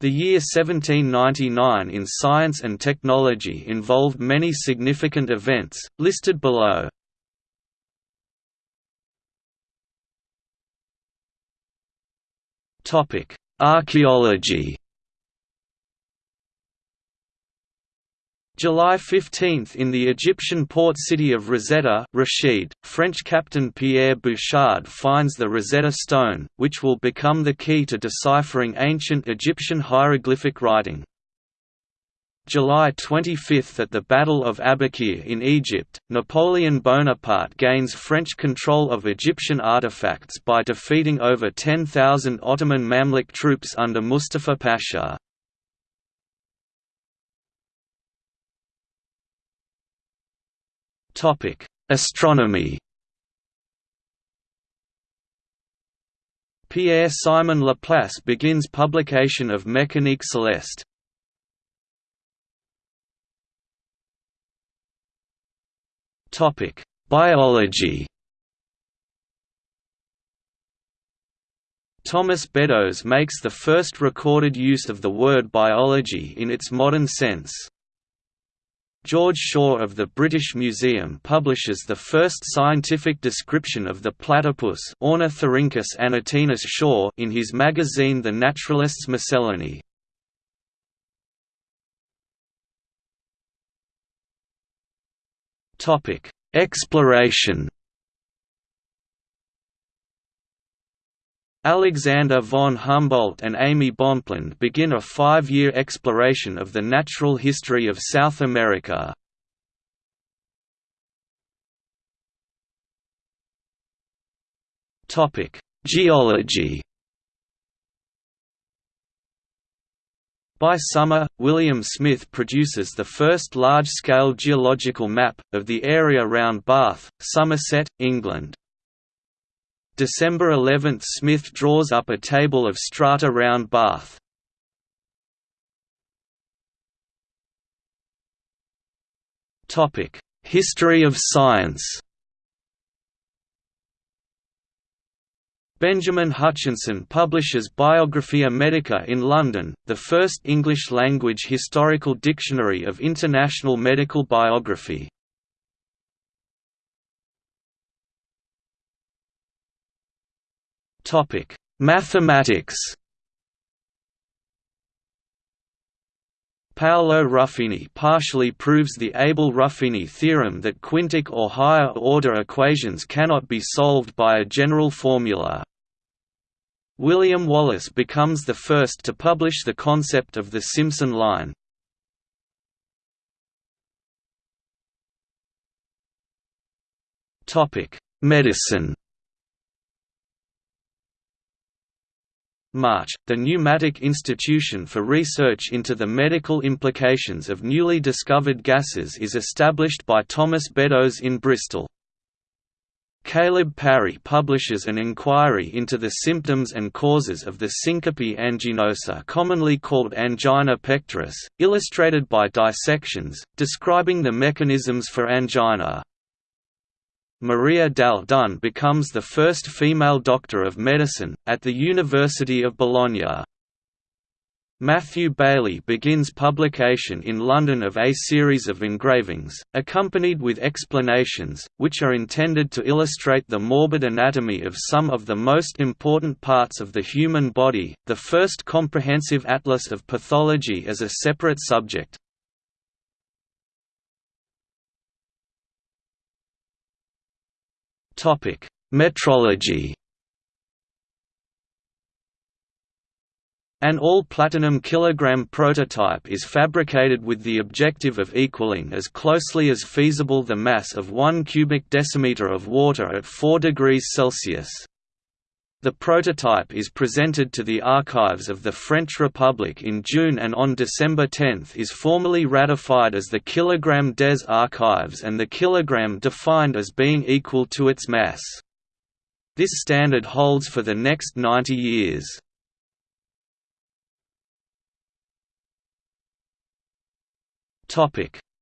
The year 1799 in science and technology involved many significant events, listed below. Archaeology July 15 in the Egyptian port city of Rosetta Rashid, French captain Pierre Bouchard finds the Rosetta Stone, which will become the key to deciphering ancient Egyptian hieroglyphic writing. July 25 at the Battle of Abukir in Egypt, Napoleon Bonaparte gains French control of Egyptian artifacts by defeating over 10,000 Ottoman Mamluk troops under Mustafa Pasha. Topic: Astronomy. Pierre-Simon Laplace begins publication of Mécanique céleste. Topic: Biology. Thomas Beddoes makes the first recorded use of the word biology in its modern sense. George Shaw of the British Museum publishes the first scientific description of the platypus Ornithorhynchus anatinus shaw in his magazine The Naturalist's Miscellany. Exploration Alexander von Humboldt and Aimé Bonpland begin a five-year exploration of the natural history of South America. Geology By summer, William Smith produces the first large-scale geological map, of the area around Bath, Somerset, England. December 11 – Smith draws up a table of strata round Bath. History of science Benjamin Hutchinson publishes Biographia Medica in London, the first English-language historical dictionary of international medical biography. Topic: Mathematics. Paolo Ruffini partially proves the Abel-Ruffini theorem that quintic or higher-order equations cannot be solved by a general formula. William Wallace becomes the first to publish the concept of the Simpson line. Medicine March, the Pneumatic Institution for Research into the Medical Implications of Newly Discovered Gases is established by Thomas Beddoes in Bristol. Caleb Parry publishes an inquiry into the symptoms and causes of the syncope anginosa commonly called angina pectoris, illustrated by dissections, describing the mechanisms for angina. Maria Dalle Donne becomes the first female doctor of medicine, at the University of Bologna. Matthew Baillie begins publication in London of a series of engravings, accompanied with explanations, which are intended to illustrate the morbid anatomy of some of the most important parts of the human body, the first comprehensive atlas of pathology as a separate subject. Topic: Metrology. An all-platinum kilogram prototype is fabricated with the objective of equaling as closely as feasible the mass of 1 cubic decimeter of water at 4 degrees Celsius. The prototype is presented to the archives of the French Republic in June and on December 10 is formally ratified as the kilogramme des archives and the kilogramme defined as being equal to its mass. This standard holds for the next 90 years.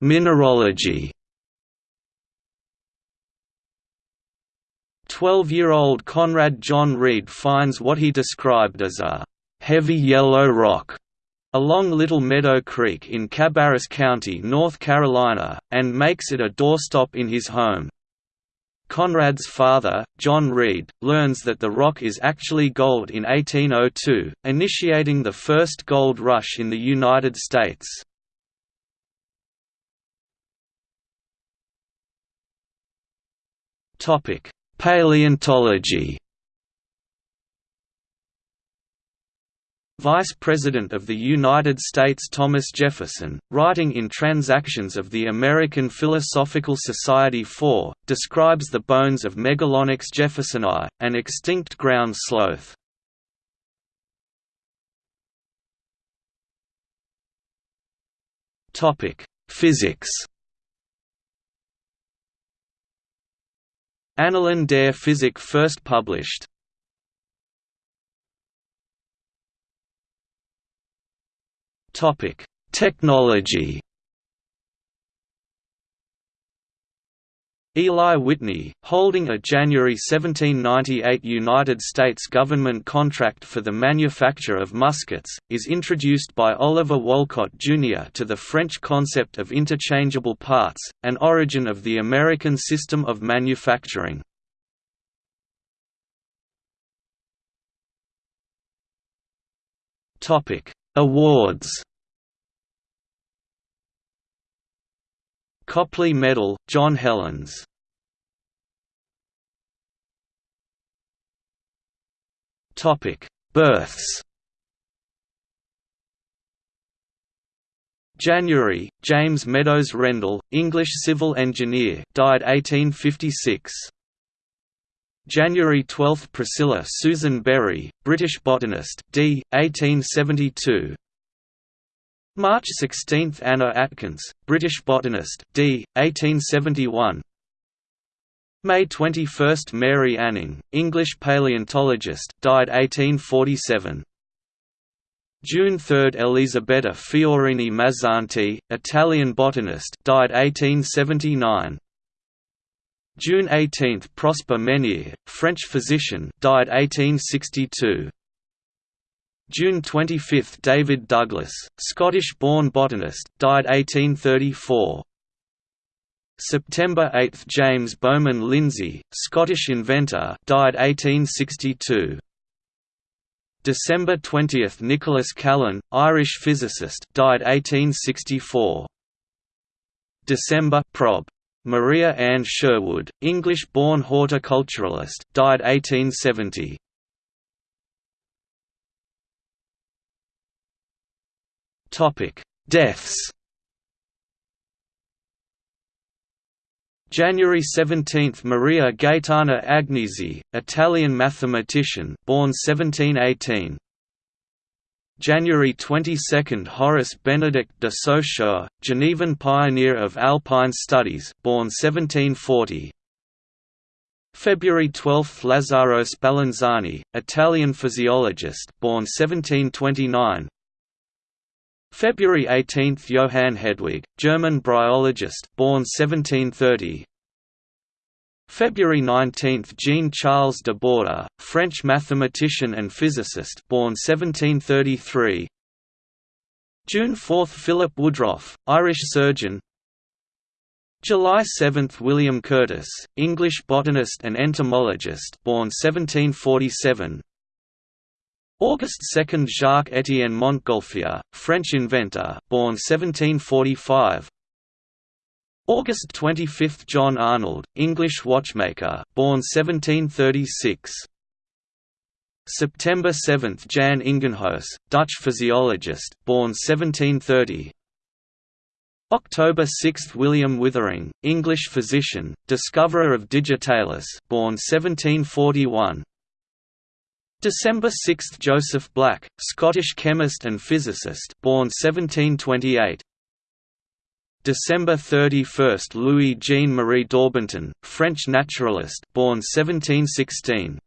Mineralogy 12-year-old Conrad John Reed finds what he described as a «heavy yellow rock» along Little Meadow Creek in Cabarrus County, North Carolina, and makes it a doorstop in his home. Conrad's father, John Reed, learns that the rock is actually gold in 1802, initiating the first gold rush in the United States. Paleontology Vice President of the United States Thomas Jefferson, writing in Transactions of the American Philosophical Society 4, describes the bones of Megalonyx jeffersoni, an extinct ground sloth. Physics Annalen der Physik first published Topic: Technology. Eli Whitney, holding a January 1798 United States government contract for the manufacture of muskets, is introduced by Oliver Wolcott, Jr. to the French concept of interchangeable parts, an origin of the American system of manufacturing. Awards Copley Medal, John Hellins Births January, James Meadows Rendell, English civil engineer died 1856. January 12 – Priscilla Susan Bury, British botanist d. 1872 March 16 – Anna Atkins, British botanist, d. 1871 May 21 – Mary Anning, English paleontologist, died 1847 June 3 – Elisabetta Fiorini Mazzanti, Italian botanist died 1879 June 18 – Prosper Ménière, French physician died 1862 June 25 – David Douglas, Scottish-born botanist died 1834 September 8 – James Bowman Lindsay, Scottish inventor died 1862 December 20 – Nicholas Callan, Irish physicist died 1864 December Prob. Maria Ann Sherwood, English-born horticulturalist died 1870 Topic: Deaths. January 17 – Maria Gaetana Agnesi, Italian mathematician born 1718 January 22 – Horace Benedict de Saussure, Genevan pioneer of alpine studies born 1740 February 12 – Lazzaro Spallanzani, Italian physiologist born 1729 February 18 – Johann Hedwig, German bryologist born 1730 February 19 – Jean-Charles de Borda, French mathematician and physicist born 1733 June 4 – Philip Woodroffe, Irish surgeon. July 7 – William Curtis, English botanist and entomologist born 1747 August 2 – Jacques-Étienne Montgolfier, French inventor born 1745 August 25 – John Arnold, English watchmaker born 1736 September 7 – Jan Ingenhousz, Dutch physiologist born 1730 October 6 – William Withering, English physician, discoverer of digitalis born 1741 December 6 – Joseph Black, Scottish chemist and physicist born 1728 December 31 – Louis Jean Marie Daubenton, French naturalist born 1716